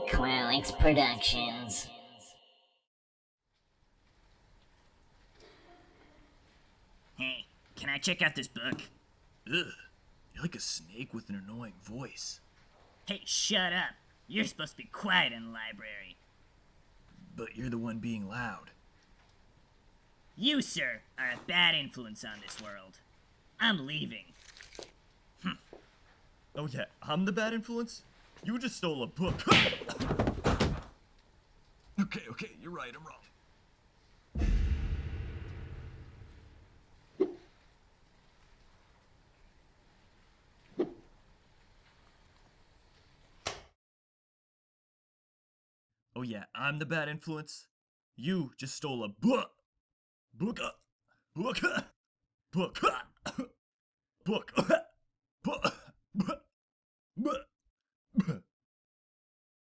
Qualix Productions. Hey, can I check out this book? Ugh, you're like a snake with an annoying voice. Hey, shut up. You're supposed to be quiet in the library. But you're the one being loud. You, sir, are a bad influence on this world. I'm leaving. Hmm. Oh yeah, I'm the bad influence? You just stole a book. okay, okay, you're right, I'm wrong. Oh yeah, I'm the bad influence? You just stole a book. Book. Book. Book. Book. Book.